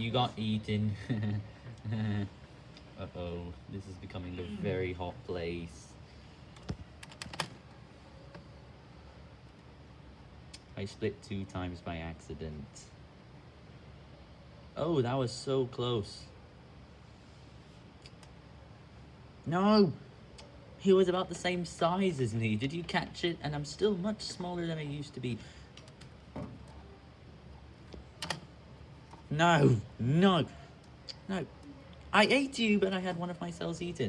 You got eaten. Uh-oh, this is becoming a very hot place. I split two times by accident. Oh, that was so close. No! He was about the same size as me. Did you catch it? And I'm still much smaller than I used to be. No, no, no. I ate you, but I had one of my cells eaten.